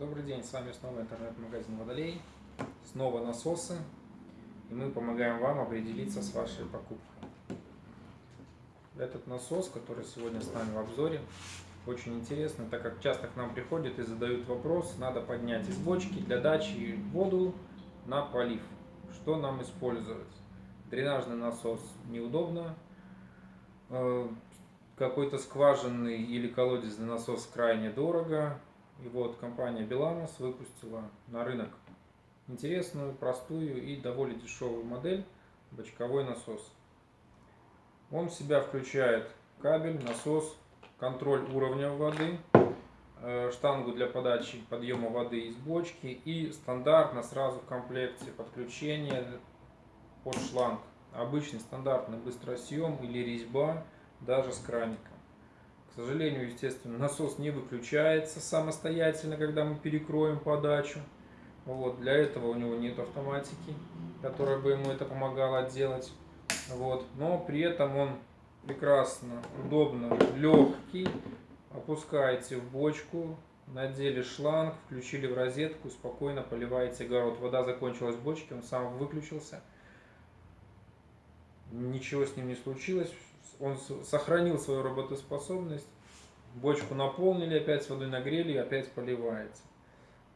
Добрый день, с вами снова интернет-магазин Водолей, снова насосы, и мы помогаем вам определиться с вашей покупкой. Этот насос, который сегодня с нами в обзоре, очень интересный, так как часто к нам приходят и задают вопрос, надо поднять из бочки для дачи воду на полив. Что нам использовать? Дренажный насос неудобно, э, какой-то скважинный или колодезный насос крайне дорого, и вот компания Беламос выпустила на рынок интересную, простую и довольно дешевую модель бочковой насос. Он в себя включает кабель, насос, контроль уровня воды, э, штангу для подачи подъема воды из бочки и стандартно сразу в комплекте подключение под шланг. Обычный стандартный быстросъем или резьба даже с краником. К сожалению, естественно, насос не выключается самостоятельно, когда мы перекроем подачу. Вот, для этого у него нет автоматики, которая бы ему это помогала делать. Вот, но при этом он прекрасно, удобно, легкий. Опускаете в бочку, надели шланг, включили в розетку, спокойно поливаете огород. Вода закончилась в бочке, он сам выключился. Ничего с ним не случилось, он сохранил свою работоспособность, бочку наполнили, опять с водой нагрели и опять поливается.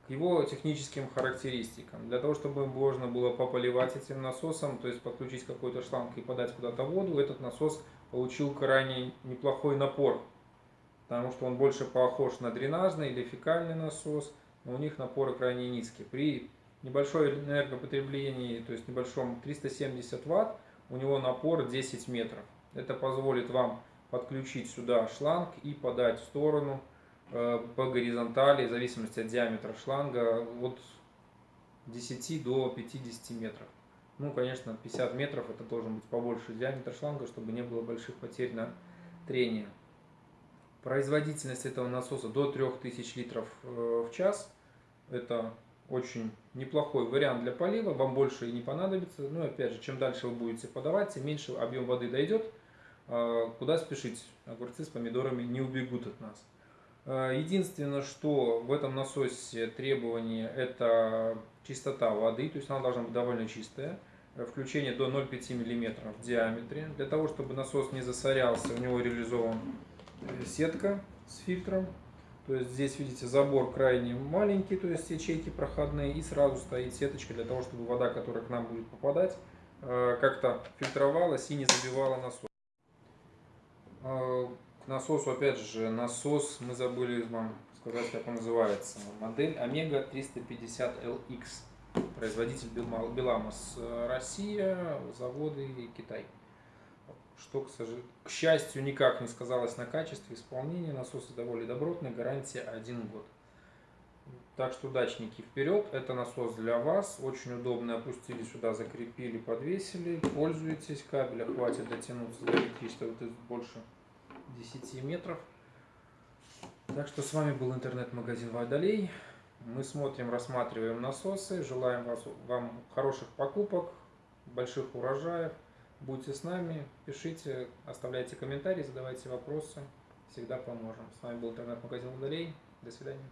К его техническим характеристикам. Для того, чтобы можно было пополивать этим насосом, то есть подключить какой-то шланг и подать куда-то воду, этот насос получил крайне неплохой напор. Потому что он больше похож на дренажный или фекальный насос, но у них напоры крайне низкие. При небольшой энергопотреблении, то есть небольшом 370 ватт, у него напор 10 метров. Это позволит вам подключить сюда шланг и подать в сторону э, по горизонтали, в зависимости от диаметра шланга, от 10 до 50 метров. Ну, конечно, 50 метров это должен быть побольше диаметр шланга, чтобы не было больших потерь на трение. Производительность этого насоса до 3000 литров э, в час. Это очень неплохой вариант для полива, вам больше и не понадобится. Ну, опять же, чем дальше вы будете подавать, тем меньше объем воды дойдет. А, куда спешить? Огурцы с помидорами не убегут от нас. А, единственное, что в этом насосе требование, это чистота воды, то есть она должна быть довольно чистая. Включение до 0,5 мм в диаметре. Для того, чтобы насос не засорялся, у него реализован э, сетка с фильтром. То есть здесь, видите, забор крайне маленький, то есть ячейки проходные, и сразу стоит сеточка для того, чтобы вода, которая к нам будет попадать, э, как-то фильтровалась и не забивала насос. Насосу, опять же, насос, мы забыли вам сказать, как он называется. Модель Омега 350LX. Производитель Беламос Россия, заводы Китай. Что, к, сожалению, к счастью, никак не сказалось на качестве исполнения. Насосы довольно добротные, гарантия 1 год. Так что, дачники, вперед! Это насос для вас. Очень удобно. Опустили сюда, закрепили, подвесили. Пользуйтесь. Кабеля хватит дотянуться до электричества. Вот больше 10 метров. Так что с вами был интернет-магазин Водолей. Мы смотрим, рассматриваем насосы. Желаем вас, вам хороших покупок, больших урожаев. Будьте с нами, пишите, оставляйте комментарии, задавайте вопросы. Всегда поможем. С вами был интернет-магазин Водолей. До свидания.